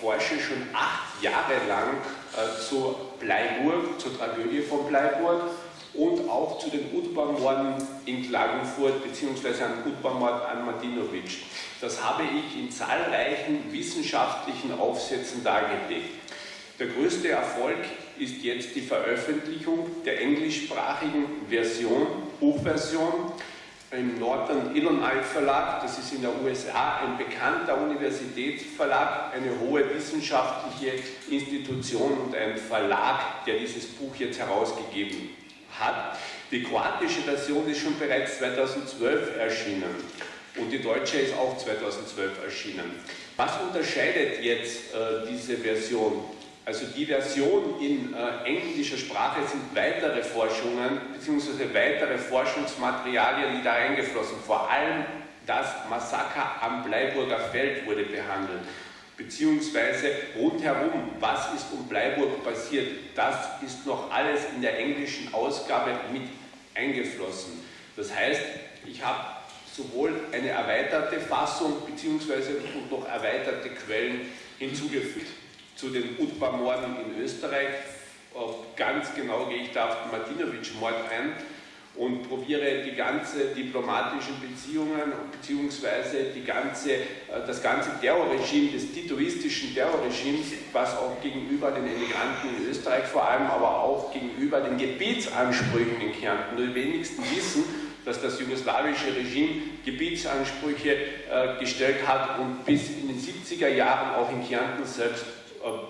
forsche schon acht Jahre lang äh, zu Bleiburg, zur Tragödie von Bleiburg und auch zu den Utbau-Morden in Klagenfurt bzw. an Utbau-Mord an Martinovic. Das habe ich in zahlreichen wissenschaftlichen Aufsätzen dargelegt. Der größte Erfolg ist jetzt die Veröffentlichung der englischsprachigen Version, Buchversion im Northern Illinois Verlag, das ist in der USA ein bekannter Universitätsverlag, eine hohe wissenschaftliche Institution und ein Verlag, der dieses Buch jetzt herausgegeben hat. Die kroatische Version ist schon bereits 2012 erschienen und die deutsche ist auch 2012 erschienen. Was unterscheidet jetzt äh, diese Version? Also die Version in äh, englischer Sprache sind weitere Forschungen bzw. weitere Forschungsmaterialien, die da eingeflossen. Vor allem das Massaker am Bleiburger Feld wurde behandelt, beziehungsweise rundherum, was ist um Bleiburg passiert, das ist noch alles in der englischen Ausgabe mit eingeflossen. Das heißt, ich habe sowohl eine erweiterte Fassung beziehungsweise noch erweiterte Quellen hinzugefügt zu den Utbah-Morden in Österreich. Ganz genau gehe ich da auf den Martinovic-Mord ein und probiere die ganze diplomatischen Beziehungen die ganze, äh, das ganze Terrorregime, des titoistischen Terrorregimes, was auch gegenüber den Emigranten in Österreich vor allem, aber auch gegenüber den Gebietsansprüchen in Kärnten. Nur die wenigsten wissen, dass das jugoslawische Regime Gebietsansprüche äh, gestellt hat und bis in den 70er Jahren auch in Kärnten selbst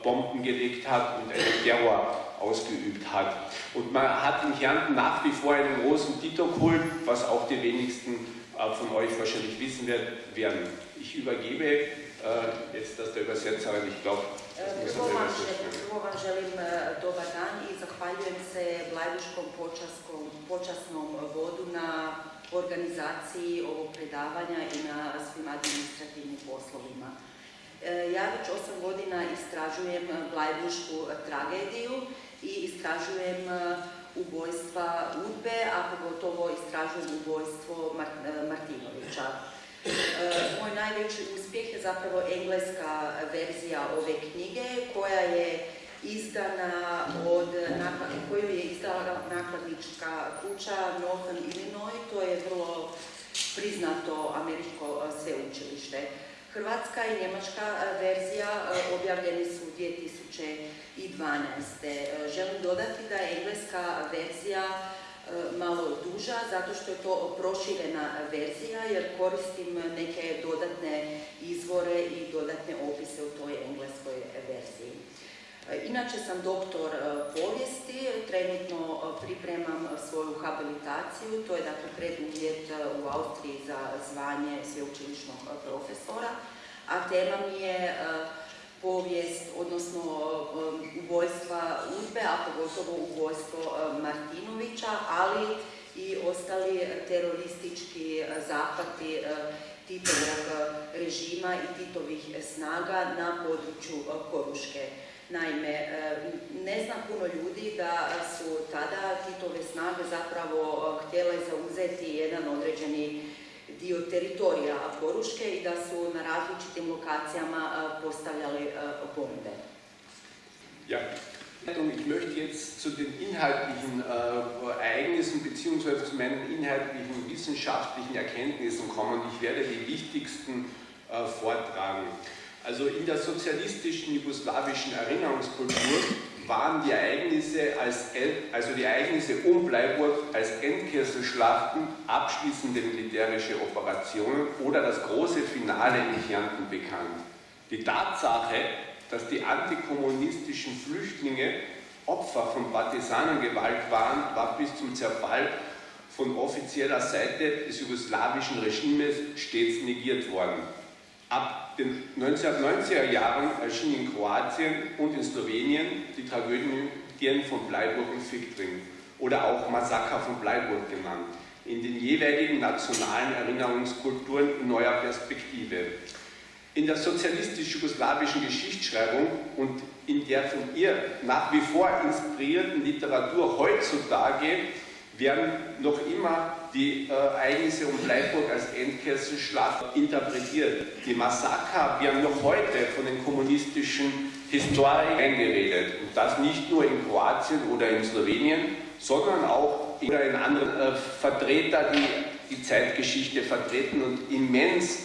Bomben gelegt hat und einen Terror ausgeübt hat. Und man hat in Kärnten nach wie vor einen großen Tito-Kult, was auch die wenigsten äh, von euch wahrscheinlich wissen werden. Ich übergebe äh, jetzt das der Übersetzerin, ich glaube, želim dobar dan i zahvaljujem se Blajbuškom počasnom vodu na organizaciji ovog predavanja i na svim administrativnim poslovima. E, ja već osam godina istražujem Blajbušku tragediju i istražujem e, ubojstva Udbe, a pogotovo istražujem ubojstvo e, Martinovića. Moj najveći uspjeh je zapravo engleska verzija ove knjige koja je izdana od, koju je izdala nakladnička kuća Northern Illinois, to je vrlo priznato američko sveučilište. Hrvatska i njemačka e, verzija e, objavljeni su 2012. E, želim dodati da je engleska verzija malo duža zato što je to proširena verzija jer koristim neke dodatne izvore i dodatne opise u toj engleskoj verziji. Inače sam doktor povijesti, trenutno pripremam svoju habilitaciju, to je dakle preduvjet u Austriji za zvanje sveučilišnog profesora, a tema mi je povijest, odnosno ubojstva Udbe, a pogotovo ubojstvo Martinovića, ali i ostali teroristički zapati Titovog režima i Titovih snaga na području Koruške. Naime, ne znam puno ljudi da su tada Titove snage zapravo htjele zauzeti jedan određeni dio teritorija Koruške i da su na različitim lokacijama postavljali bombe. Ja, ich möchte jetzt zu den inhaltlichen äh, Ereignissen bzw. zu meinen inhaltlichen wissenschaftlichen Erkenntnissen kommen. Ich werde die wichtigsten äh, vortragen. Also in der sozialistischen jugoslawischen Erinnerungskultur waren die Ereignisse, als, also die Ereignisse um Bleiburg als Endkesselschlachten, abschließende militärische Operationen oder das große Finale in Kärnten bekannt. Die Tatsache, dass die antikommunistischen Flüchtlinge Opfer von Partisanengewalt waren, war bis zum Zerfall von offizieller Seite des jugoslawischen Regimes stets negiert worden. Ab den 1990er Jahren erschien in Kroatien und in Slowenien die Tragödien von Bleiburg und Fichtring oder auch Massaker von Bleiburg genannt, in den jeweiligen nationalen Erinnerungskulturen in neuer Perspektive. In der sozialistisch-jugoslawischen Geschichtsschreibung und in der von ihr nach wie vor inspirierten Literatur heutzutage werden noch immer die äh, Ereignisse um Bleiburg als Endkesselschlacht interpretiert. Die Massaker werden noch heute von den kommunistischen Historikern eingeredet. Und das nicht nur in Kroatien oder in Slowenien, sondern auch in anderen äh, Vertreter, die die Zeitgeschichte vertreten und immens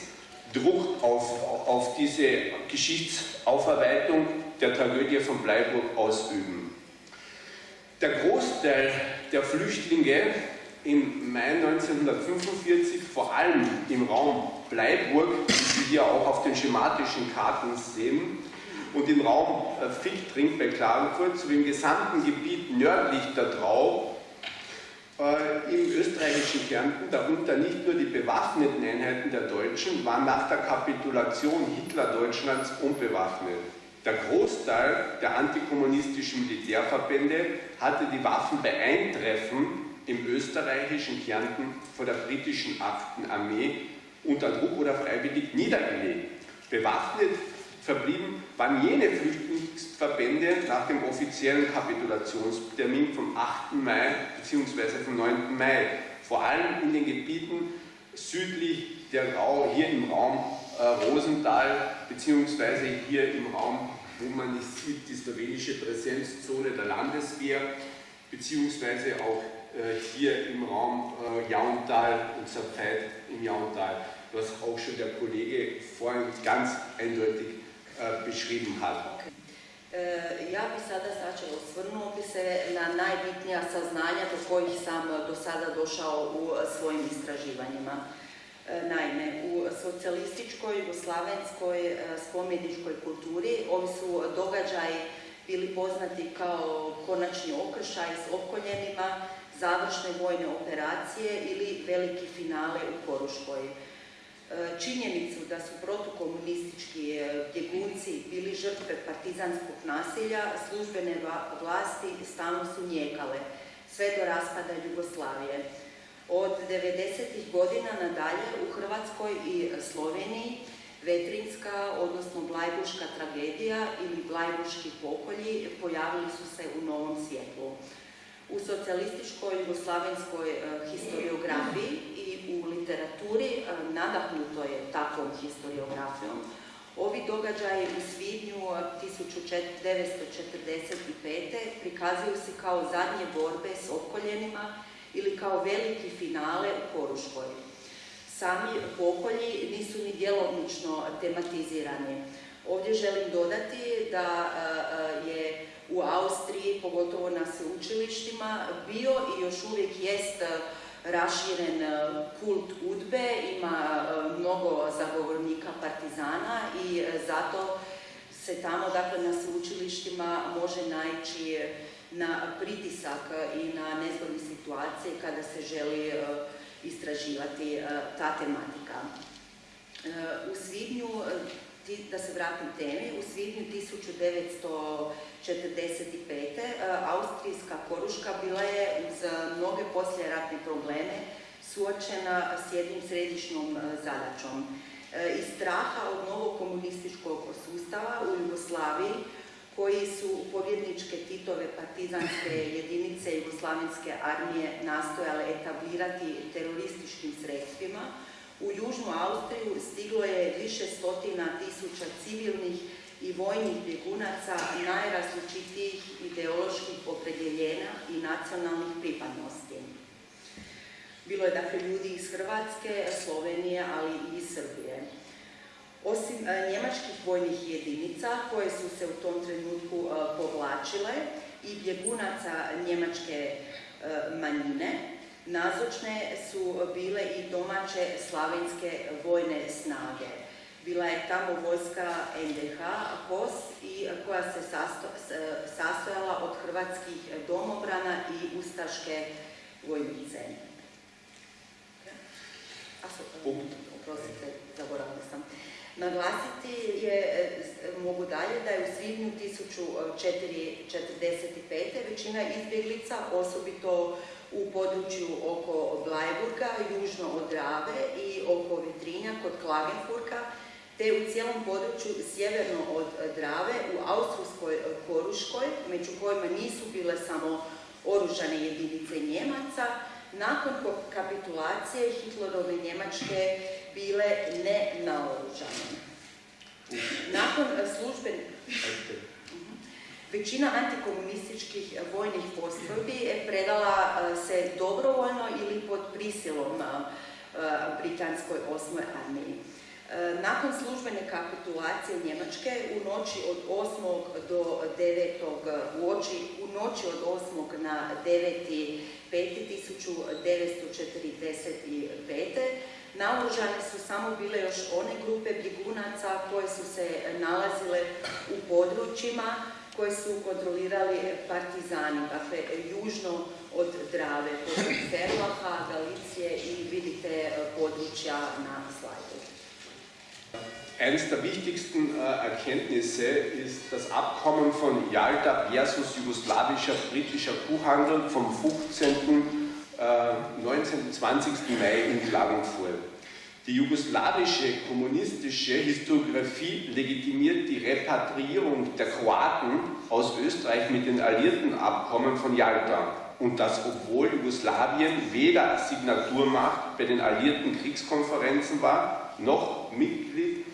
Druck auf, auf diese Geschichtsaufarbeitung der Tragödie von Bleiburg ausüben. Der Großteil der Flüchtlinge im Mai 1945, vor allem im Raum Bleiburg, wie Sie hier auch auf den schematischen Karten sehen, und im Raum äh, Fichtrink bei Klagenfurt sowie im gesamten Gebiet nördlich der Trau äh, im österreichischen Kärnten, darunter nicht nur die bewaffneten Einheiten der Deutschen, waren nach der Kapitulation Hitler-Deutschlands unbewaffnet. Der Großteil der antikommunistischen Militärverbände hatte die Waffen bei Eintreffen im österreichischen Kärnten vor der britischen 8. Armee unter Druck oder freiwillig niedergelegt. Bewaffnet verblieben waren jene Flüchtlingsverbände nach dem offiziellen Kapitulationstermin vom 8. Mai bzw. vom 9. Mai, vor allem in den Gebieten südlich der Rau, hier im Raum äh, Rosenthal bzw. hier im Raum, wo man nicht sieht, die slowenische Präsenzzone der Landeswehr beziehungsweise auch hier im Raum äh, Jauntal und Zapfeit im Jauntal, was auch schon der Kollege vorhin ganz eindeutig E, beschrieben hat. Ja bih sada znači osvrnuo bi se na najbitnija saznanja do kojih sam do sada došao u svojim istraživanjima. Naime, u socijalističkoj, jugoslavenskoj spomeničkoj kulturi ovi su događaji bili poznati kao konačni okršaj s okoljenima, završne vojne operacije ili veliki finale u Koruškoj. E, činjenicu da su protukomunistički e, bjegunci bili žrtve partizanskog nasilja, službene vlasti stalno su njekale, sve do raspada Jugoslavije. Od 90. godina nadalje u Hrvatskoj i Sloveniji Vetrinska, odnosno Blajbuška tragedija ili Blajbuški pokolji pojavili su se u novom svjetlu. U socijalističkoj jugoslavenskoj e, historiografiji u literaturi e, nadahnuto je takvom historiografijom. Ovi događaji u svibnju 1945. prikazuju se kao zadnje borbe s okoljenima ili kao veliki finale u Koruškoj. Sami pokolji nisu ni djelovnično tematizirani. Ovdje želim dodati da e, je u Austriji, pogotovo na sveučilištima, bio i još uvijek jest raširen e, kult udbe, ima e, mnogo zagovornika partizana i e, zato se tamo, dakle, na sveučilištima može naići na pritisak i na nezgodne situacije kada se želi istraživati ta tematika. U svibnju da se vratim temi, u svibnju 1945. austrijska Koruška bila je uz mnoge posljeratne probleme suočena s jednim središnjom zadaćom. Iz straha od novog komunističkog sustava u Jugoslaviji, koji su pobjedničke Titove partizanske jedinice Jugoslavenske armije nastojale etablirati terorističkim sredstvima, u Južnu Austriju stiglo je više stotina tisuća civilnih i vojnih bjegunaca najrazličitijih ideoloških opredjeljenja i nacionalnih pripadnosti. Bilo je dakle ljudi iz Hrvatske, Slovenije, ali i iz Srbije. Osim e, njemačkih vojnih jedinica koje su se u tom trenutku e, povlačile i bjegunaca njemačke e, manjine, Nazočne su bile i domaće slavenske vojne snage. Bila je tamo vojska NDH, KOS, i koja se sastojala od hrvatskih domobrana i ustaške vojnice. Oprostite, zaboravila sam. Naglasiti je, mogu dalje, da je u svibnju 1445. većina izbjeglica, osobito u području oko Blajburga, južno od Drave i oko Vitrinja kod Klagenfurka, te u cijelom području sjeverno od Drave u Austrijskoj Koruškoj, među kojima nisu bile samo oružane jedinice Njemaca, nakon kapitulacije Hitlerove Njemačke bile nenaoružane. Nakon služben... Većina antikomunističkih vojnih postrojbi predala se dobrovoljno ili pod prisilom britanskoj osmoj armiji. Nakon službene kapitulacije Njemačke u noći od 8. do 9. u, u noći od 8. na 9. 1945. Naoružane su samo bile još one grupe bjegunaca koje su se nalazile u područjima koje su kontrolirali partizani, dakle južno od Drave, poput Ferlaha, Galicije i vidite područja na slajdu. Eines der wichtigsten äh, Erkenntnisse ist das Abkommen von Yalta versus jugoslawischer britischer Kuhhandel vom 15. Äh, 19. 20. Mai in Klagenfurt. Die jugoslawische kommunistische Historiografie legitimiert die Repatriierung der Kroaten aus Österreich mit den alliierten Abkommen von Jalta. Und das obwohl Jugoslawien weder Signaturmacht bei den alliierten Kriegskonferenzen war, noch Mitglied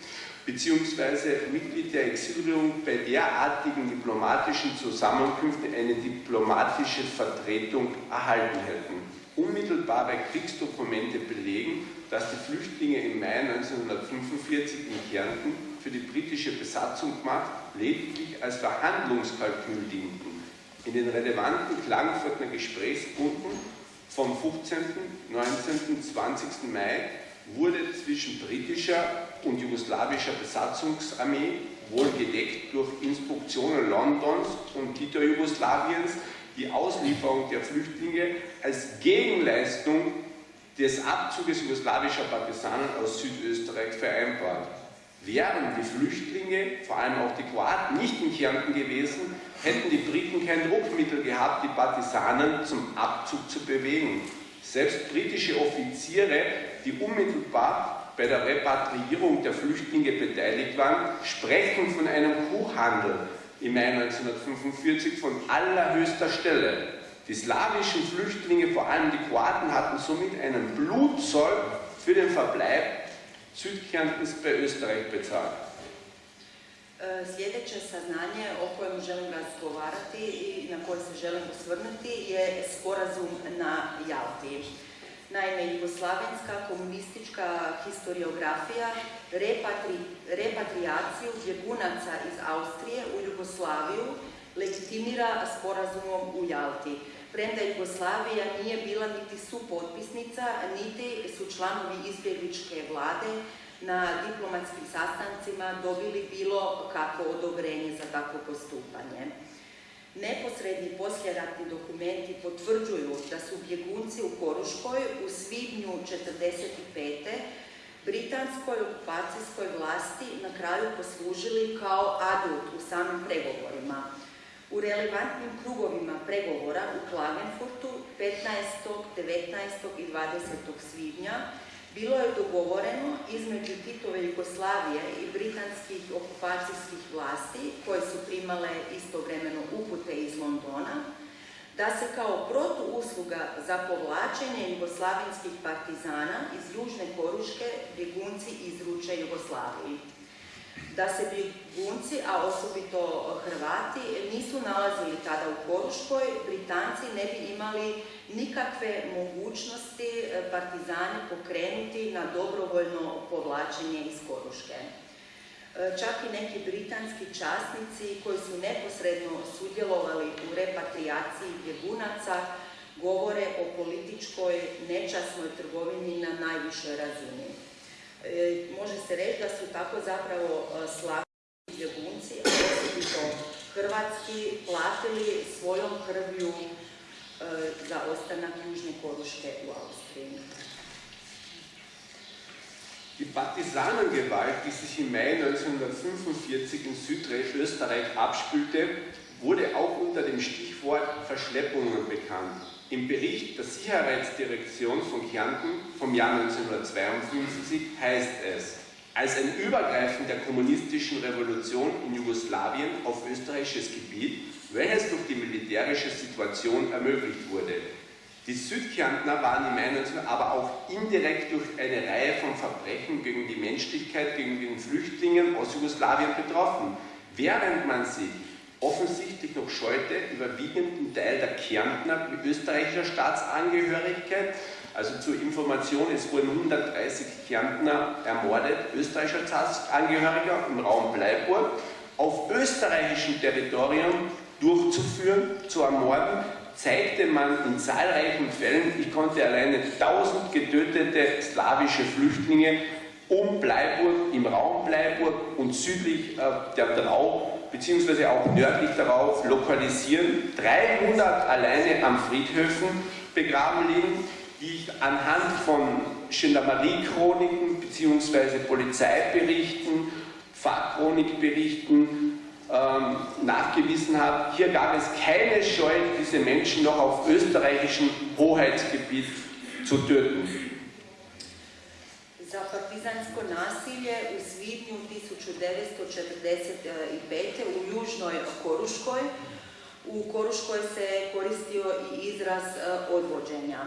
bzw. Mitglied der Exilregierung bei derartigen diplomatischen Zusammenkünften eine diplomatische Vertretung erhalten hätten. Unmittelbare Kriegsdokumente belegen, dass die Flüchtlinge im Mai 1945 in Kärnten für die britische Besatzungsmacht lediglich als Verhandlungskalkül dienten. In den relevanten Klagenfurter Gesprächspunkten vom 15., 19., 20. Mai wurde zwischen britischer und jugoslawischer Besatzungsarmee, wohl gedeckt durch Instruktionen Londons und Tito-Jugoslawiens, die Auslieferung der Flüchtlinge als Gegenleistung des Abzuges jugoslawischer Partisanen aus Südösterreich vereinbart. Wären die Flüchtlinge, vor allem auch die Kroaten, nicht in Kärnten gewesen, hätten die Briten kein Druckmittel gehabt, die Partisanen zum Abzug zu bewegen. Selbst britische Offiziere, die unmittelbar bei der Repatriierung der Flüchtlinge beteiligt waren, sprechen von einem Kuhhandel im Mai 1945 von allerhöchster Stelle. Die slawischen Flüchtlinge, vor allem die Kroaten, hatten somit einen Blutzoll für den Verbleib Südkärntens bei Österreich bezahlt. Sljedeće saznanje o kojem želim razgovarati i na koje se želim osvrnuti je sporazum na Jalti. Naime, jugoslavenska komunistička historiografija repatri, repatriaciju bjegunaca iz Austrije u Jugoslaviju legitimira sporazumom u Jalti premda Jugoslavija nije bila niti supotpisnica, niti su članovi izbjegličke vlade na diplomatskim sastancima dobili bilo kako odobrenje za takvo postupanje. Neposredni posljeratni dokumenti potvrđuju da su bjegunci u Koruškoj u svibnju 1945. britanskoj okupacijskoj vlasti na kraju poslužili kao adut u samim pregovorima. U relevantnim krugovima pregovora u Klagenfurtu 15., 19. i 20. svibnja bilo je dogovoreno između Titove Jugoslavije i britanskih okupacijskih vlasti, koje su primale istovremeno upute iz Londona, da se kao protuusluga za povlačenje jugoslavinskih partizana iz Južne Koruške bjegunci izruče Jugoslaviji da se Brigunci, a osobito Hrvati, nisu nalazili tada u Koruškoj, Britanci ne bi imali nikakve mogućnosti e, partizane pokrenuti na dobrovoljno povlačenje iz Koruške. E, čak i neki britanski časnici koji su neposredno sudjelovali u repatriaciji bjegunaca govore o političkoj nečasnoj trgovini na najvišoj razini. E, može se reći da su tako zapravo e, slabi bjegunci, osobito hrvatski, platili svojom krvju e, za ostanak Južne Koruške u Austriji. Die Partisanengewalt, die sich im Mai 1945 in Südösterreich abspülte, wurde auch unter dem Stichwort Verschleppungen bekannt. Im Bericht der Sicherheitsdirektion von Kärnten vom Jahr 1952 heißt es, als ein Übergreifen der kommunistischen Revolution in Jugoslawien auf österreichisches Gebiet, welches durch die militärische Situation ermöglicht wurde. Die Südkärntner waren meiner Meinung aber auch indirekt durch eine Reihe von Verbrechen gegen die Menschlichkeit, gegen den Flüchtlingen aus Jugoslawien betroffen, während man sich offensichtlich noch scheute, überwiegenden Teil der Kärntner mit österreichischer Staatsangehörigkeit. Also zur Information, es wurden 130 Kärntner ermordet, österreichischer Staatsangehöriger im Raum Bleiburg, auf österreichischem Territorium durchzuführen, zu ermorden, zeigte man in zahlreichen Fällen, ich konnte alleine 1000 getötete slawische Flüchtlinge um Bleiburg, im Raum Bleiburg und südlich äh, der Drau, beziehungsweise auch nördlich darauf lokalisieren. 300 alleine am Friedhöfen begraben liegen, die ich anhand von Gendarmerie-Chroniken beziehungsweise Polizeiberichten, Fahrchronikberichten ähm, nachgewiesen habe, hier gab es keine Scheu, diese Menschen noch auf österreichischem Hoheitsgebiet zu töten. Za partizansko nasilje u svibnju 1945. u Južnoj Koruškoj. U Koruškoj se koristio i izraz odvođenja.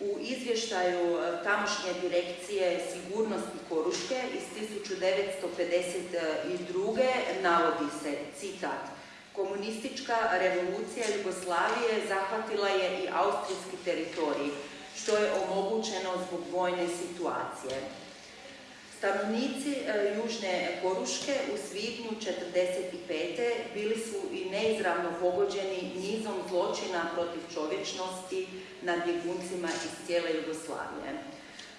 U izvještaju e, tamošnje direkcije sigurnosti Koruške iz 1952. navodi se, citat, Komunistička revolucija Jugoslavije zahvatila je i austrijski teritorij, što je omogućeno zbog vojne situacije. Stanovnici e, Južne Koruške u svibnju 1945. bili su i neizravno pogođeni nizom zločina protiv čovječnosti nad bjeguncima iz cijele Jugoslavije.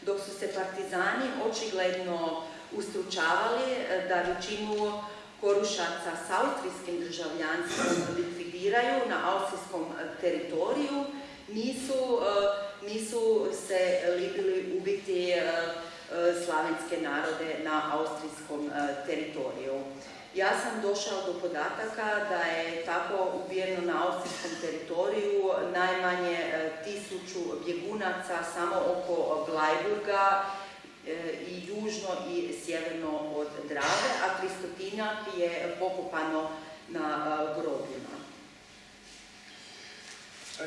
Dok su se partizani očigledno ustručavali e, da većinu korušaca s austrijskim državljanstvom likvidiraju na austrijskom teritoriju, nisu, e, nisu se libili ubiti slavenske narode na austrijskom e, teritoriju. Ja sam došao do podataka da je tako ubijeno na austrijskom teritoriju najmanje e, tisuću bjegunaca samo oko Blajburga i južno i sjeverno od Drave, a tristotinjak je pokopano na grobima.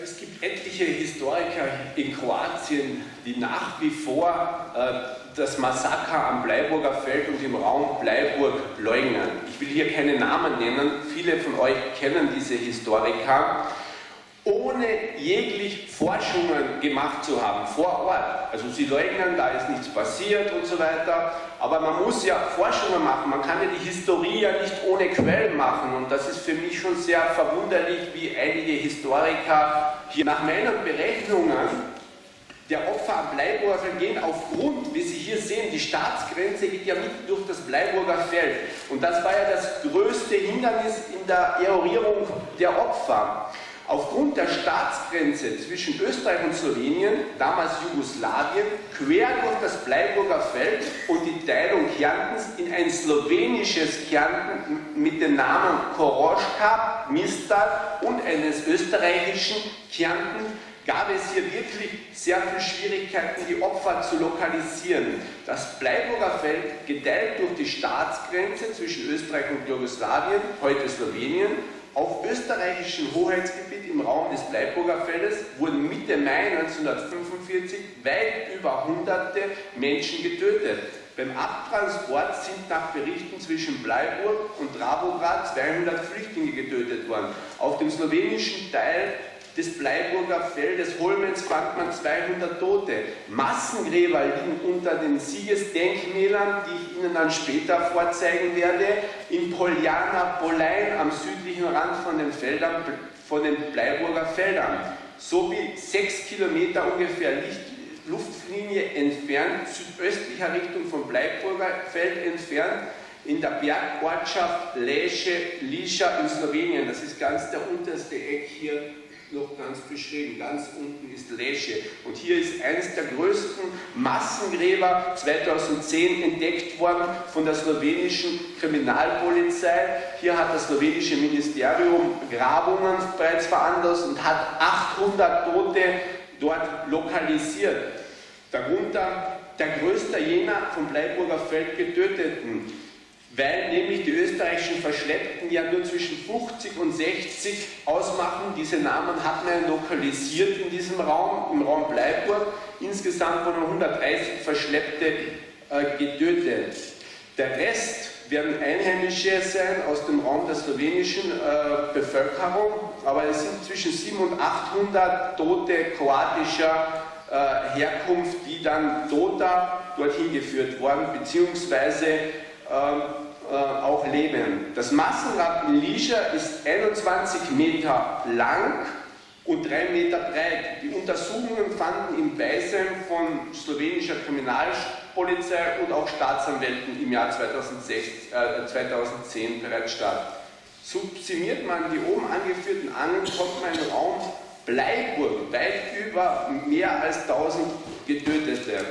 Es gibt etliche Historiker in Kroatien, die nach wie vor äh, das Massaker am Bleiburger Feld und im Raum Bleiburg leugnen. Ich will hier keine Namen nennen, viele von euch kennen diese Historiker, ohne jeglich Forschungen gemacht zu haben vor Ort. Also sie leugnen, da ist nichts passiert und so weiter, aber man muss ja Forschungen machen, man kann ja die Historie ja nicht ohne Quellen machen und das ist für mich schon sehr verwunderlich, wie einige Historiker hier nach meinen Berechnungen der Opfer am Bleiburger gehen aufgrund, wie Sie hier sehen, die Staatsgrenze geht ja mitten durch das Bleiburger Feld. Und das war ja das größte Hindernis in der Eorierung der Opfer. Aufgrund der Staatsgrenze zwischen Österreich und Slowenien, damals Jugoslawien, quer durch das Bleiburger Feld und die Teilung Kärntens in ein slowenisches Kärnten mit dem Namen Koroschka, Mistal und eines österreichischen Kärnten gab es hier wirklich sehr viele Schwierigkeiten, die Opfer zu lokalisieren. Das Bleiburger Feld, geteilt durch die Staatsgrenze zwischen Österreich und Jugoslawien, heute Slowenien, auf österreichischem Hoheitsgebiet im Raum des Bleiburger Feldes wurden Mitte Mai 1945 weit über hunderte Menschen getötet. Beim Abtransport sind nach Berichten zwischen Bleiburg und Dravograd 200 Flüchtlinge getötet worden. Auf dem slowenischen Teil des Bleiburger Feldes Holmens fand man 200 Tote. Massengräber liegen unter den Siegesdenkmälern, die ich Ihnen dann später vorzeigen werde, in Poljana Polein am südlichen Rand von den, Feldern, von den Bleiburger Feldern, sowie sechs Kilometer ungefähr Luftlinie entfernt, südöstlicher Richtung vom Bleiburger Feld entfernt, in der Bergortschaft Lesche, Lischa in Slowenien. Das ist ganz der unterste Eck hier noch ganz beschrieben. Ganz unten ist Lesche. Und hier ist eines der größten Massengräber 2010 entdeckt worden von der slowenischen Kriminalpolizei. Hier hat das slowenische Ministerium Grabungen bereits veranlasst und hat 800 Tote dort lokalisiert. Darunter der größte jener vom Bleiburger Feld getöteten. Weil nämlich die österreichischen Verschleppten ja nur zwischen 50 und 60 ausmachen. Diese Namen hat man lokalisiert in diesem Raum, im Raum Bleiburg. Insgesamt wurden 130 Verschleppte äh, getötet. Der Rest werden Einheimische sein aus dem Raum der slowenischen äh, Bevölkerung, aber es sind zwischen 700 und 800 Tote kroatischer äh, Herkunft, die dann toter dorthin geführt wurden, beziehungsweise ähm, äh, auch leben. Das Massengrab in Lischa ist 21 Meter lang und 3 Meter breit. Die Untersuchungen fanden im Beisein von slowenischer Kriminalpolizei und auch Staatsanwälten im Jahr 2006, äh, 2010 bereits statt. Subsumiert man die oben angeführten Angeln, kommt man in Raum Bleiburg weit über mehr als 1000 Getötete.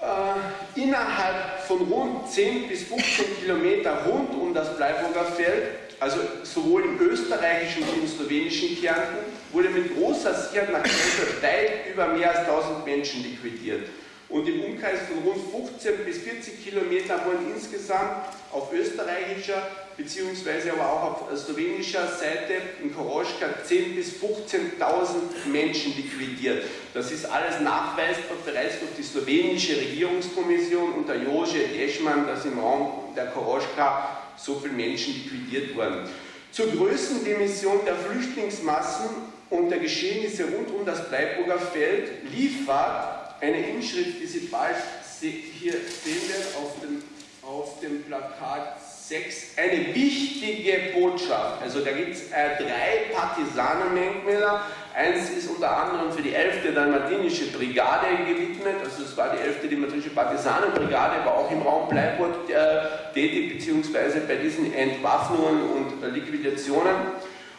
Äh, innerhalb von rund 10 bis 15 Kilometer rund um das Bleiburger Feld, also sowohl im österreichischen wie im slowenischen Kärnten, wurde mit großer Sicherheit nach Grenze weit über mehr als 1000 Menschen liquidiert. Und im Umkreis von rund 15 bis 40 Kilometern wurden insgesamt auf österreichischer beziehungsweise aber auch auf slowenischer Seite in Koroschka 10.000 bis 15.000 Menschen liquidiert. Das ist alles nachweisbar bereits durch die slowenische Regierungskommission unter Jože Deschmann, dass im Raum der Koroschka so viele Menschen liquidiert wurden. Zur Größendimension der Flüchtlingsmassen und der Geschehnisse rund um das Bleiburger Feld liefert eine Inschrift, die Sie bald hier sehen werden auf dem, auf dem Plakat 6 eine wichtige Botschaft. Also da gibt es äh, drei Partisanendenkmäler. Eins ist unter anderem für die 11. Dalmatinische Brigade gewidmet, also es war die 11. Dalmatinische Partisanenbrigade, war auch im Raum Bleiburg äh, tätig, beziehungsweise bei diesen Entwaffnungen und äh, Liquidationen.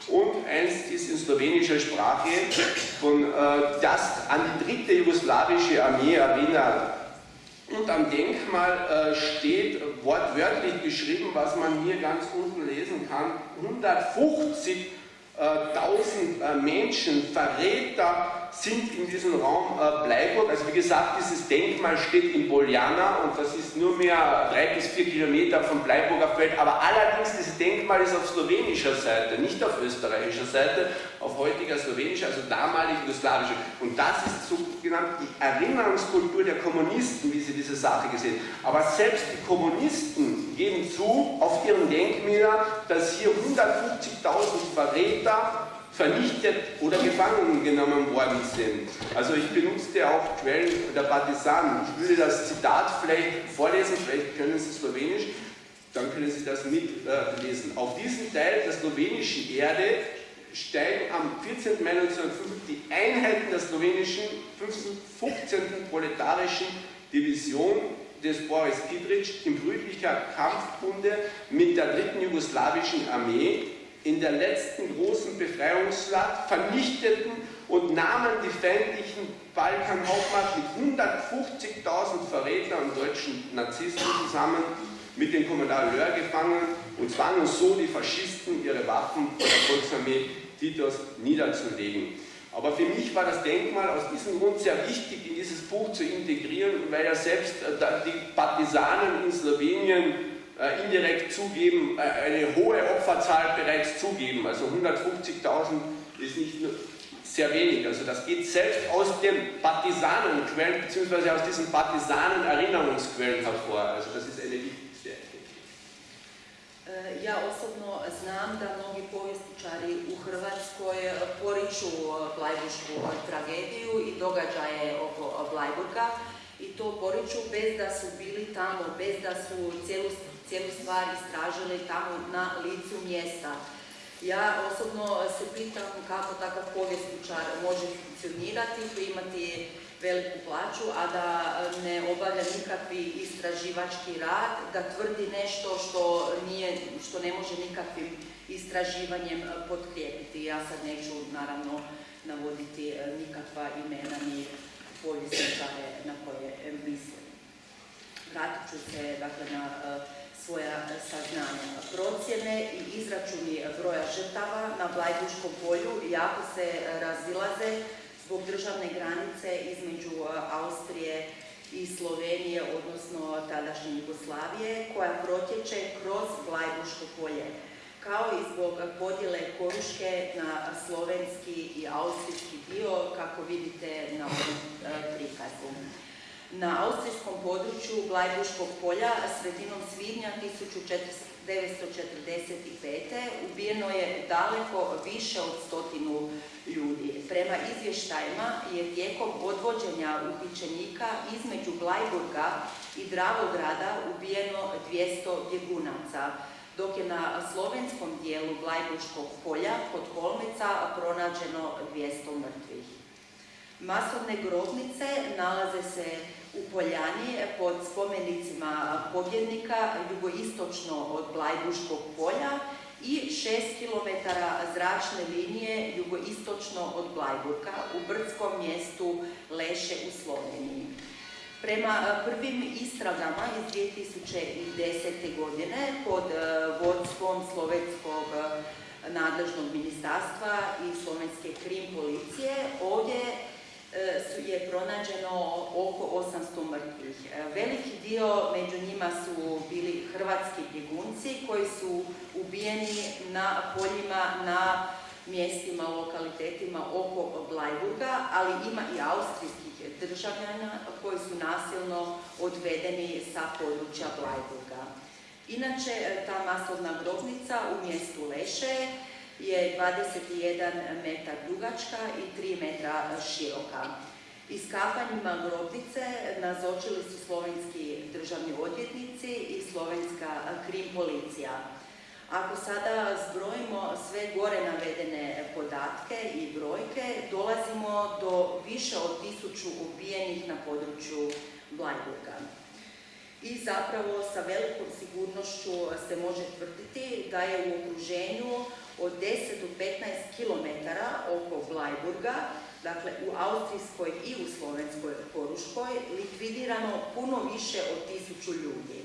Und eins ist in slowenischer Sprache, von, äh, das an die dritte jugoslawische Armee erinnert. Und am Denkmal äh, steht wortwörtlich geschrieben, was man hier ganz unten lesen kann, 150 1000 äh, Menschen, Verräter sind in diesem Raum äh, Bleiburg. Also wie gesagt, dieses Denkmal steht in Boljana und das ist nur mehr drei bis vier Kilometer vom Bleiburger Feld. Aber allerdings, dieses Denkmal ist auf slowenischer Seite, nicht auf österreichischer Seite, auf heutiger slowenischer, also damalig jugoslawischer. Und das ist sogenannt die Erinnerungskultur der Kommunisten, wie sie diese Sache gesehen Aber selbst die Kommunisten geben zu auf ihren Denkmälern, dass hier 150.000 Verräter vernichtet oder gefangen genommen worden sind. Also ich benutzte auch Quellen der Partisanen. Ich würde das Zitat vielleicht vorlesen, vielleicht können Sie Slowenisch, dann können Sie das mitlesen. Auf diesem Teil der slowenischen Erde steigen am 14. Mai 1905 die Einheiten der slowenischen 15. proletarischen Division des Boris Kidric in brüdlicher Kampfbunde mit der dritten jugoslawischen Armee in der letzten großen Befreiungsschlacht, vernichteten und nahmen die feindlichen Balkanhauptmacht mit 150.000 Verrätern und deutschen Narzissten zusammen mit den Kommandant Löhr gefangen und zwangen so die Faschisten, ihre Waffen der Volksarmee Titos niederzulegen. Aber für mich war das Denkmal aus diesem Grund sehr wichtig, in dieses Buch zu integrieren, weil ja selbst äh, die Partisanen in Slowenien äh, indirekt zugeben, äh, eine hohe Opferzahl bereits zugeben. Also 150.000 ist nicht sehr wenig. Also das geht selbst aus den Partisanenquellen bzw. aus diesen Partisanen-Erinnerungsquellen hervor. Also das ist eine wichtigste Ja osobno znam da mnogi povjesničari u Hrvatskoj poriču Blajburšku tragediju i događaje oko Blajburga i to poriču bez da su bili tamo, bez da su cijelu cijelu stvar istražili tamo na licu mjesta. Ja osobno se pitam kako takav povjesničar može funkcionirati, imati veliku plaću, a da ne obavlja nikakvi istraživački rad, da tvrdi nešto što, nije, što ne može nikakvim istraživanjem potkrijepiti. Ja sad neću naravno navoditi nikakva imena ni povjesničare na koje mislim. Vratit ću se dakle, na svoja saznanja. Procjene i izračuni broja žrtava na Blajbuškom polju jako se razilaze zbog državne granice između Austrije iz Slovenije, odnosno tadašnje Jugoslavije, koja protječe kroz Blajbuško polje, kao i zbog podjele Koruške na slovenski i austrijski dio, kako vidite na ovom e, prikazu. Na austrijskom području Blajbuškog polja sredinom svibnja 1945. ubijeno je daleko više od stotinu ljudi. Prema izvještajima je tijekom odvođenja uhićenika između Blajburga i Dravograda ubijeno 200 bjegunaca, dok je na slovenskom dijelu Blajburškog polja kod Kolmeca pronađeno 200 mrtvih. Masovne grobnice nalaze se u Poljani pod spomenicima pobjednika jugoistočno od Blajbuškog polja i 6 km zračne linije jugoistočno od Blajburka u brdskom mjestu Leše u Sloveniji. Prema prvim istragama iz 2010. godine pod vodstvom slovenskog nadležnog ministarstva i slovenske krim policije ovdje E, je pronađeno oko 800 mrtvih. E, veliki dio među njima su bili hrvatski bjegunci koji su ubijeni na poljima na mjestima, lokalitetima oko Blajburga, ali ima i austrijskih državljana koji su nasilno odvedeni sa područja Blajburga. Inače, e, ta masovna grobnica u mjestu Leše je 21 metar dugačka i 3 metra široka. Iskapanjima grobnice nazočili su slovenski državni odvjetnici i slovenska krim policija. Ako sada zbrojimo sve gore navedene podatke i brojke, dolazimo do više od tisuću ubijenih na području Blajburga. I zapravo sa velikom sigurnošću se može tvrditi da je u okruženju od 10 do 15 km oko Blajburga, dakle u Austrijskoj i u Slovenskoj Koruškoj, likvidirano puno više od tisuću ljudi.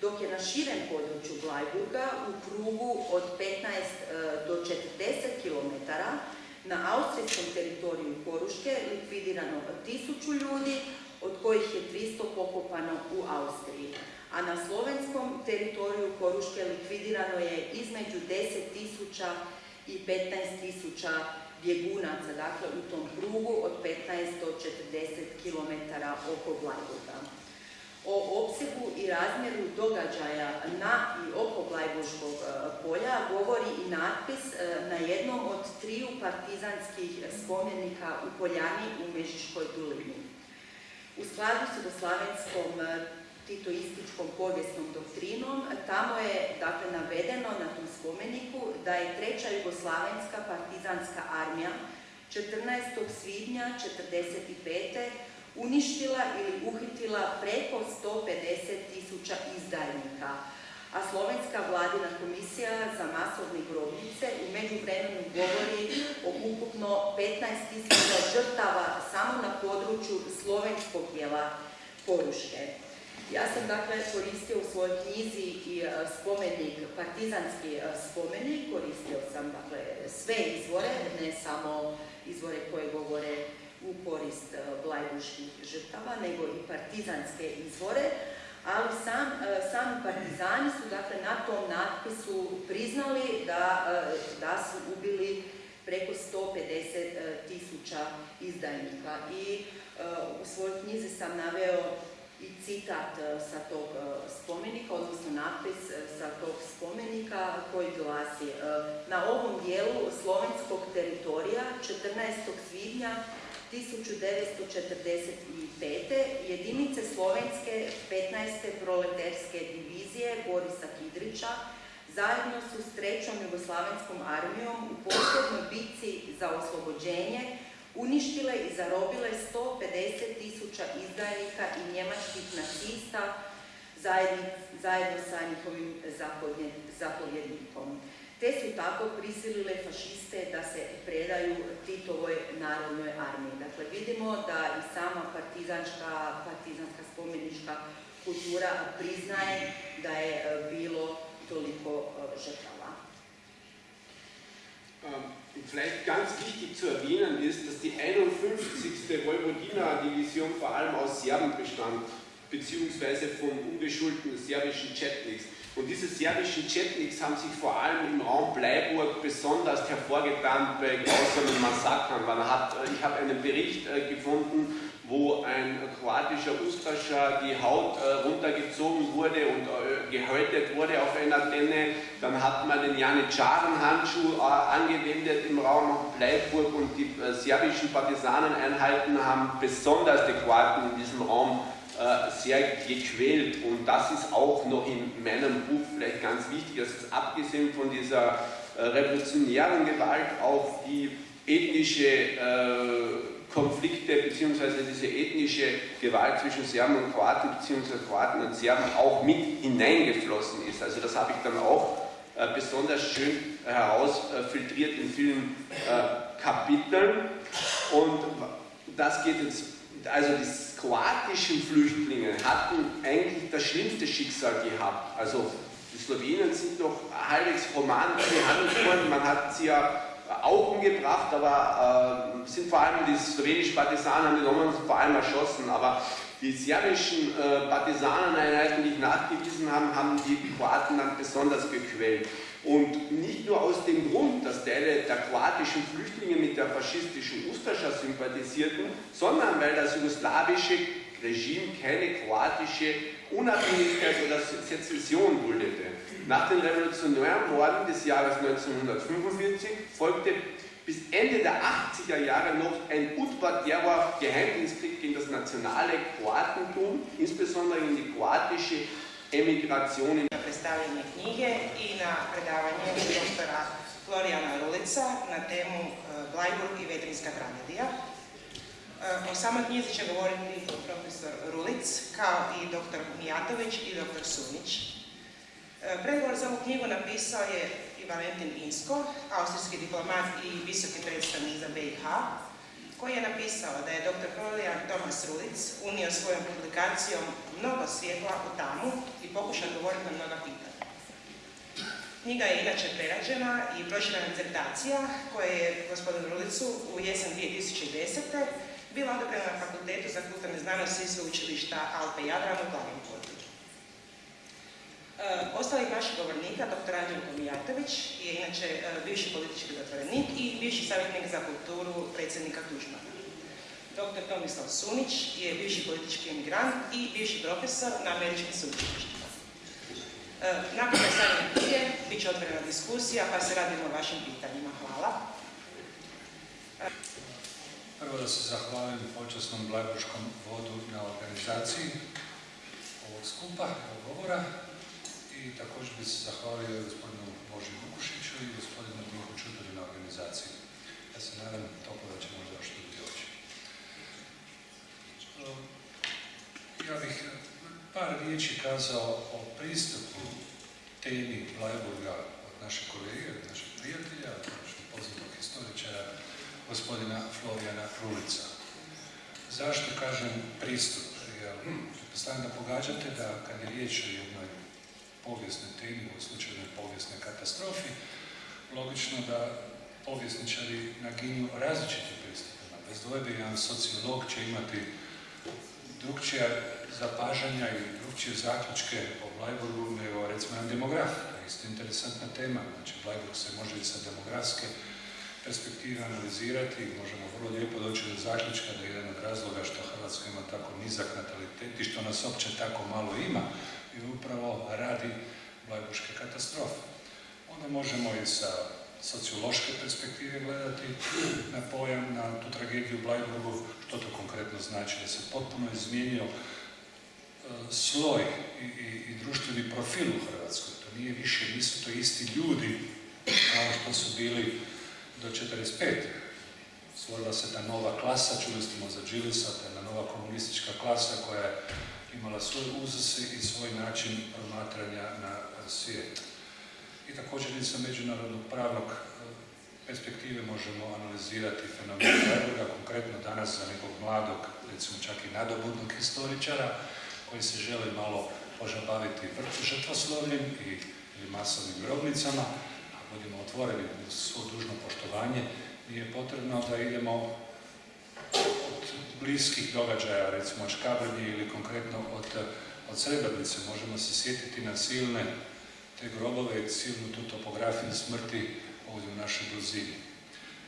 Dok je na širem području Blajburga u krugu od 15 e, do 40 km na austrijskom teritoriju Koruške likvidirano tisuću ljudi, od kojih je 300 pokopano u Austriji a na slovenskom teritoriju Koruške likvidirano je između 10.000 i 15.000 bjegunaca, dakle u tom krugu od 15 do 40 km oko Blajburga. O opsegu i razmjeru događaja na i oko Blajburškog e, polja govori i natpis e, na jednom od triju partizanskih spomenika u Poljani u Mežiškoj dolini. U skladu s jugoslavenskom e, titoističkom povijesnom doktrinom, tamo je dakle navedeno na tom spomeniku da je treća jugoslavenska partizanska armija 14. svibnja 1945. uništila ili uhitila preko 150 tisuća izdajnika, a Slovenska vladina komisija za masovne grobnice u međuvremenu govori o ukupno 15 tisuća žrtava samo na području slovenskog dijela Poruške. Ja sam dakle koristio u svojoj knjizi i e, spomenik, partizanski e, spomenik, koristio sam dakle sve izvore, ne samo izvore koje govore u korist e, blajbuških žrtava, nego i partizanske izvore, ali sam, sami partizani su dakle na tom natpisu priznali da, da su ubili preko 150 tisuća izdajnika. I u svojoj knjizi sam naveo i citat e, sa tog e, spomenika, odnosno napis e, sa tog spomenika koji glasi Na ovom dijelu slovenskog teritorija 14. svibnja 1945. jedinice slovenske 15. proleterske divizije Borisa Kidrića zajedno su s trećom jugoslavenskom armijom u posljednoj bitci za oslobođenje uništile i zarobile 150 tisuća izdajnika i njemačkih nacista zajedno sa njihovim zapovjednikom. Te su tako prisilile fašiste da se predaju Titovoj narodnoj armiji. Dakle, vidimo da i sama partizanska, partizanska spomenička kultura priznaje da je bilo toliko žrtava. Vielleicht ganz wichtig zu erwähnen ist, dass die 51. Vojvodina-Division vor allem aus Serben bestand, beziehungsweise von ungeschulten serbischen Chetniks. Und diese serbischen Chetniks haben sich vor allem im Raum Bleiburg besonders hervorgetan bei grausamen Massakern. Man hat, äh, ich habe einen Bericht äh, gefunden, wo ein kroatischer Ustascher die Haut äh, runtergezogen wurde und äh, gehäutet wurde auf einer Tenne. Dann hat man den Janitscharen-Handschuh äh, angewendet im Raum Bleiburg und die äh, serbischen Partisaneneinheiten haben besonders die Kroaten in diesem Raum äh, sehr gequält. Und das ist auch noch in meinem Buch vielleicht ganz wichtig, dass es abgesehen von dieser äh, revolutionären Gewalt auch die ethnische Konflikte bzw. diese ethnische Gewalt zwischen Serben und Kroaten bzw. Kroaten und Serben auch mit hineingeflossen ist. Also das habe ich dann auch äh, besonders schön herausfiltriert in vielen äh, Kapiteln. Und das geht jetzt, also die kroatischen Flüchtlinge hatten eigentlich das schlimmste Schicksal gehabt. Also die Slowenen sind doch halbwegs human behandelt worden. Man hat sie ja auch umgebracht, aber äh, sind vor allem die slowenischen Partisanen haben die Romanen vor allem erschossen, aber die serbischen äh, Partisaneneinheiten, die ich nachgewiesen habe, haben die Kroaten dann besonders gequält. Und nicht nur aus dem Grund, dass Teile der kroatischen Flüchtlinge mit der faschistischen Ustascha sympathisierten, sondern weil das jugoslawische Regime keine kroatische Unabhängigkeit oder Sezession duldete. Nach den revolutionären Morden des Jahres 1945 folgte bis Ende der 80er Jahre noch ein Udvar Geheimdienstkrieg gegen das nationale Kroatentum, insbesondere in die kroatische Emigration. Na predstavljanje knjige i na predavanje doktora Florijana Rulica na temu Blajburg i Vetrinska tragedija. O samoj knjizi će govoriti profesor Rulic, kao i doktor Mijatović i doktor Sunić. E, pregovor za ovu knjigu napisao je Valentin Insko, austrijski diplomat i visoki predstavnik za BiH, koji je napisao da je dr. Florian Thomas Rulic unio svojom publikacijom mnogo svjetla u tamu i pokušao govoriti na mnoga pitanja. Knjiga je inače prerađena i proširana disertacija koja je gospodinu Rulicu u jesen 2010. bila odobrena na Fakultetu za kulturne znanosti i sveučilišta Alpe Jadran u Klagenfurtu. E, Ostalih naših govornika, dr. Anđelko Mijatović je inače e, bivši politički zatvorenik i bivši savjetnik za kulturu predsjednika Tužmana. Dr. Tomislav Sunić je bivši politički emigrant i bivši profesor na američkim sveučilištima. E, nakon predstavljanja knjige bit će otvorena diskusija pa se radimo o vašim pitanjima. Hvala. Prvo da se zahvalim počasnom Blajburškom vodu na organizaciji ovog skupa, ovog govora. I također bi se zahvalio gospodinu Boži Vukušiću i gospodinu Dinku Čudori na organizaciji. Ja se nadam toplo da će možda još ljudi oći. Ja bih par riječi kazao o pristupu temi Blajburga od našeg kolege, od našeg prijatelja, od našeg poznatog historičara, gospodina Florijana Rulica. Zašto kažem pristup? Jer pretpostavljam da pogađate da kad je riječ o povijesnoj temi, u slučaju povijesne katastrofi, logično da povjesničari naginju različitim pristupima. Bez dvojbe jedan sociolog će imati drugčija zapažanja i drugčije zaključke o Blajburgu nego recimo jedan demograf. Isto interesantna tema. Znači Blajburg se može i sa demografske perspektive analizirati možemo vrlo lijepo doći do zaključka da je jedan od razloga što Hrvatska ima tako nizak natalitet i što nas opće tako malo ima i upravo radi Blajburške katastrofe. Onda možemo i sa sociološke perspektive gledati na pojam, na tu tragediju Blajburgu, što to konkretno znači, da se potpuno izmijenio e, sloj i, i, društveni profil u Hrvatskoj. To nije više, nisu to isti ljudi kao što su bili do 45. Stvorila se ta nova klasa, čuli smo za Đilisa, ta nova komunistička klasa koja je imala svoj uzase i svoj način promatranja na svijet. I također sa međunarodnog pravnog e, perspektive možemo analizirati fenomen Freiburga, konkretno danas za nekog mladog, recimo čak i nadobudnog historičara, koji se želi malo požabaviti žrtvoslovljem i, ili masovnim grobnicama, a budemo otvoreni svo dužno poštovanje, nije potrebno da idemo bliskih događaja, recimo od Škabrnje ili konkretno od, od Srebrnice. Možemo se sjetiti na silne te grobove, silnu tu topografiju smrti ovdje u našoj blizini.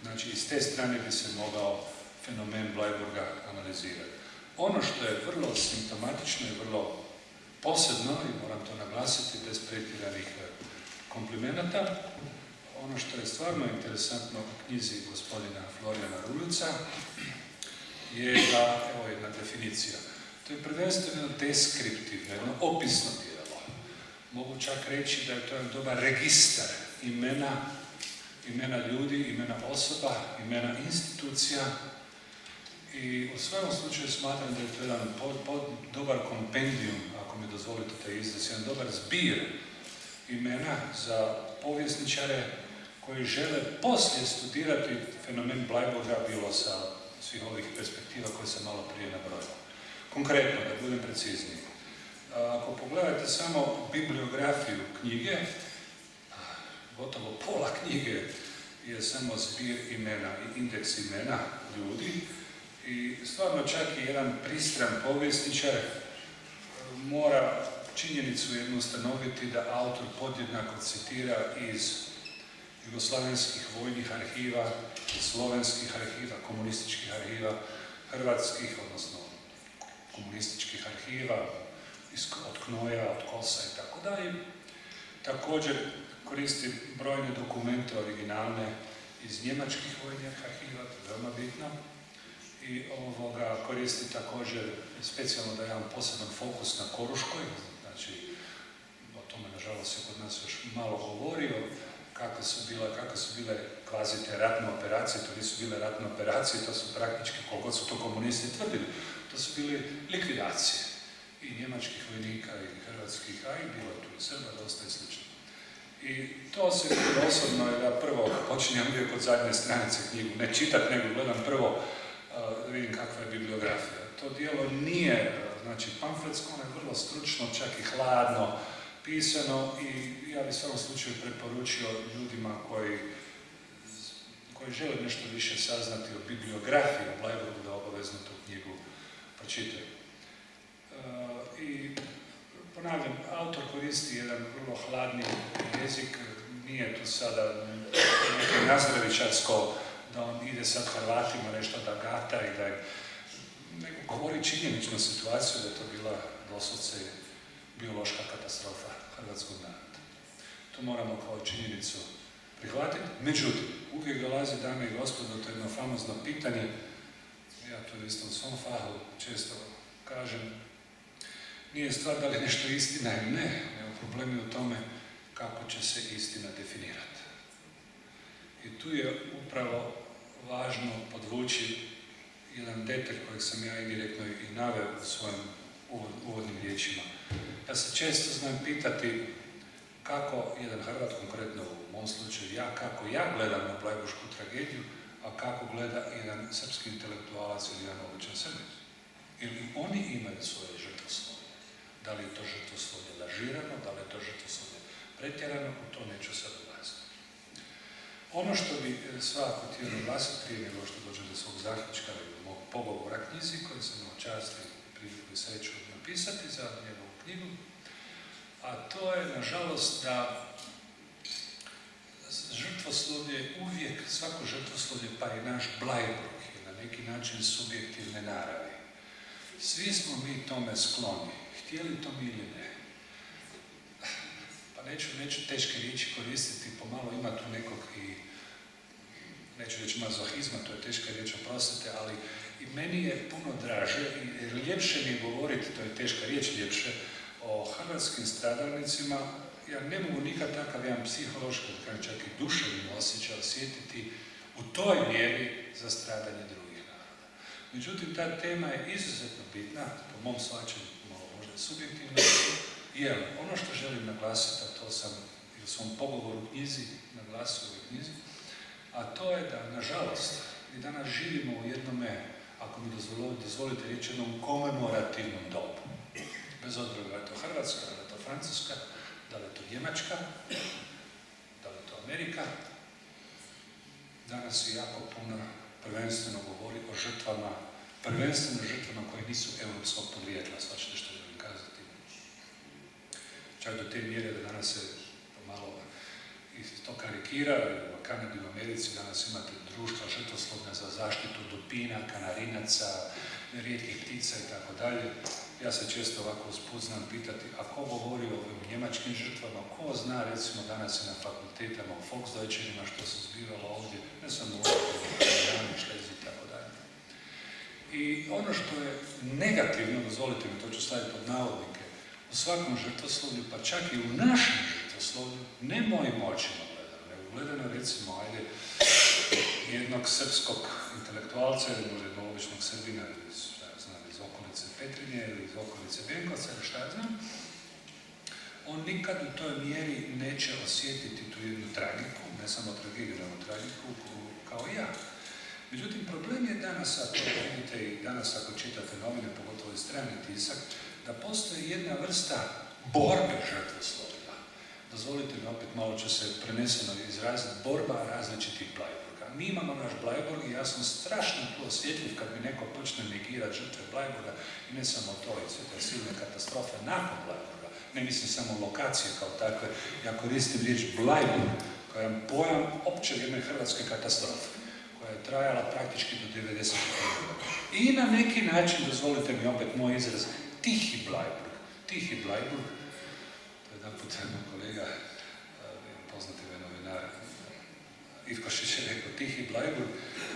Znači, iz te strane bi se mogao fenomen Blajburga analizirati. Ono što je vrlo simptomatično i vrlo posebno, i moram to naglasiti bez pretjeranih e, komplimenata, ono što je stvarno interesantno u knjizi gospodina Florijana Rulica je da, evo jedna definicija, to je prvenstveno deskriptivno, jedno opisno djelo. Mogu čak reći da je to jedan dobar registar imena, imena ljudi, imena osoba, imena institucija, i u svom slučaju smatram da je to jedan dobar kompendijum, ako mi dozvolite taj izraz, jedan dobar zbir imena za povjesničare koji žele poslije studirati fenomen Blajburga bilo sa svih ovih perspektiva koje sam malo prije nabrojao. Konkretno, da budem precizniji. Ako pogledate samo bibliografiju knjige, gotovo pola knjige je samo zbir imena i indeks imena ljudi, i stvarno čak i jedan pristran povjesničar mora činjenicu jednu ustanoviti da autor podjednako citira iz jugoslavenskih vojnih arhiva, slovenskih arhiva, komunističkih arhiva, hrvatskih, odnosno komunističkih arhiva, od Knoja, od Kosa i tako dalje. Također koristi brojne dokumente originalne iz njemačkih vojnih arhiva, to je veoma bitno i ovoga koristi također specijalno da imam poseban fokus na Koruškoj, znači o tome nažalost se kod nas još malo govorio, kakve su bile, kakve su bile kvazi te ratne operacije, to nisu bile ratne operacije, to su praktički, koliko su to komunisti tvrdili, to su bile likvidacije i njemačkih vojnika i hrvatskih, a i bilo tu i Srba, dosta i slično. I to se osobno, ja prvo počinjem uvijek od zadnje stranice knjigu, ne čitat, nego gledam prvo da vidim kakva je bibliografija. To dijelo nije, znači, pamfletsko, ono je vrlo stručno, čak i hladno pisano i ja bih svom slučaju preporučio ljudima koji, koji žele nešto više saznati o bibliografiji o Bleiburgu da obavezno tu knjigu pročitaju. I ponavljam, autor koristi jedan vrlo hladni jezik, nije tu sada neke nazdravičarsko da on ide sad Hrvatima nešto da gata i da je, nego govori činjeničnu situaciju da je to bila doslovce biološka katastrofa hrvatskog naroda. To moramo kao činjenicu prihvatiti. Međutim, uvijek dolazi, dame i gospodo, to je jedno famozno pitanje, ja to isto u svom fahu često kažem, nije stvar da li nešto istina ili ne, nego problem je u tome kako će se istina definirati. I tu je upravo važno podvući jedan detalj kojeg sam ja indirektno i naveo u svojim uvodnim riječima. Ja se često znam pitati kako jedan Hrvat, konkretno u mom slučaju ja, kako ja gledam na Blajbušku tragediju, a kako gleda jedan srpski intelektualac ili jedan običan Srbic. Ili oni imaju svoje žrtvoslovje. Da li je to žrtvoslovje lažirano, da li je to žrtvoslovje pretjerano, u to neću sad ono što bi e, svako htio naglasiti prije nego što dođe do svog zaključka ili mog pogovora knjizi koji sam imao čast i priliku i sreću napisati za njegovu knjigu, a to je, nažalost, da žrtvoslovlje uvijek, svako žrtvoslovlje, pa i naš Blajburg je na neki način subjektivne naravi. Svi smo mi tome skloni, htjeli to mi ili ne. Pa neću, neću teške riječi koristiti, pomalo ima tu nekog i neću reći mazohizma, to je teška riječ, oprostite, ali i meni je puno draže i ljepše mi govoriti, to je teška riječ ljepše, o hrvatskim stradalnicima, ja ne mogu nikad takav jedan psihološki, čak i duševni osjećaj osjetiti u toj mjeri za stradanje drugih naroda. Međutim, ta tema je izuzetno bitna, po mom svačanju, možda subjektivno, jer ono što želim naglasiti, a to sam i u svom pogovoru knjizi naglasio u knjizi, a to je da, nažalost, mi danas živimo u jednome, ako mi dozvolite reći, jednom komemorativnom dobu. Bez obzira da je to Hrvatska, da je to Francuska, da li je to Njemačka, da li je to Amerika, danas je jako puno prvenstveno govori o žrtvama, prvenstveno žrtvama koje nisu europskog podrijetla, svačite što želim kazati. Čak do te mjere da danas se pomalo i to karikira, u Kanadi u Americi danas imate društva žrtvoslovne za zaštitu dupina, kanarinaca, rijetkih ptica i tako dalje. Ja se često ovako usput znam pitati, a ko govori o ovim njemačkim žrtvama, ko zna recimo danas i na fakultetama u Volksdeutschenima što se zbivalo ovdje, ne samo u Šlezi i tako dalje. I ono što je negativno, dozvolite mi, to ću staviti pod navodnike, u svakom žrtvoslovlju, pa čak i u našem žrtvoslovlju, ne mojim očima gledano, nego gledano recimo, ajde, jednog srpskog intelektualca ili jednog običnog srbina iz, iz okolice Petrinje ili iz okolice Benkovca ili šta znam, on nikad u toj mjeri neće osjetiti tu jednu tragiku, ne samo tragediju, nego tragiku kao ja. Međutim, problem je danas, ako vidite i danas ako čitate novine, pogotovo i strani tisak, da postoji jedna vrsta borbe žrtvoslovlja. Dozvolite mi opet malo ću se preneseno izraziti, borba različitih Blajburga. Mi imamo naš Blajburg i ja sam strašno tu osjetljiv kad mi neko počne negirati žrtve Blajburga i ne samo to, i sve te silne katastrofe nakon Blajburga. Ne mislim samo lokacije kao takve. Ja koristim riječ Blajburg kao jedan pojam opće jedne hrvatske katastrofe koja je trajala praktički do 90. I na neki način, dozvolite mi opet moj izraz, tihi Blajburg. Tihi Blajburg, je jedan put kolega, poznati me novinar, Ivkošić je rekao, tihi Blajburg,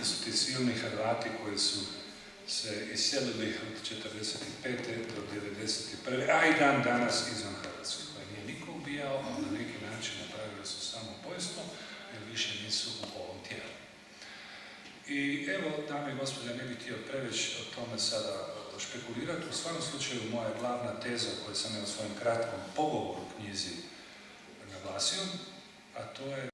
su ti silni Hrvati koji su se iselili od 45. do 91. a i dan danas izvan Hrvatske, koje nije niko ubijao, a na neki način napravili su samo pojstvo, jer više nisu u ovom tijelu. I evo, dame i gospode, ne bih htio preveć o tome sada špekulirati. U svakom slučaju, moja glavna teza koju sam ja u svojem kratkom pogovoru knjizi naglasio, a to je